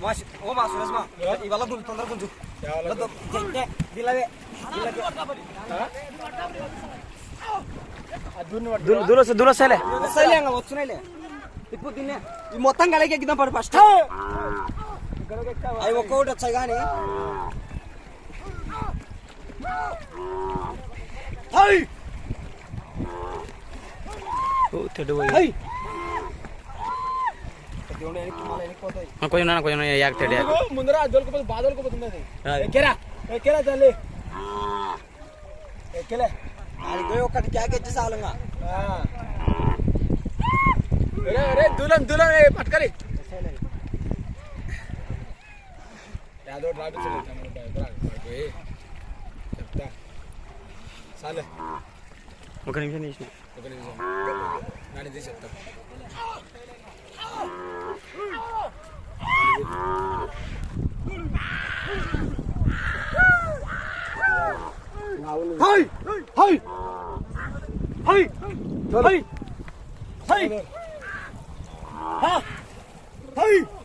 Mas, oh mas, mas mas. Ibalah dulu, tantar kunci. Betul. Jeng jeng, dila be, dila be. Dulu dulu se dulu sele. Sele nggak waktu sele. కొంచెం నాన్న కొంచెం యాక్ తెడ్డు యాక్ ముందర దొరకపోతే బాధ దొరకపోతుంది అది అది. ఎక్కేరా ఎక్కేరా తల్లి ఎక్కేలే అది పోయి ఒక్కటి క్యాక్ ఇచ్చి చాలుగా ఆ. ఒరే, ఒరే, దూలం దూలం ఏ, పట్టుకరి యాదో రాపించలేదు తమ్ముడు, ఎదురా, వాడికి పోయి. చెప్తా చాలే ఒక నిమిషం తీసిన ఒక నిమిషం నాని తీసి చెప్తా はい。はい。はい。はい。はい。はい。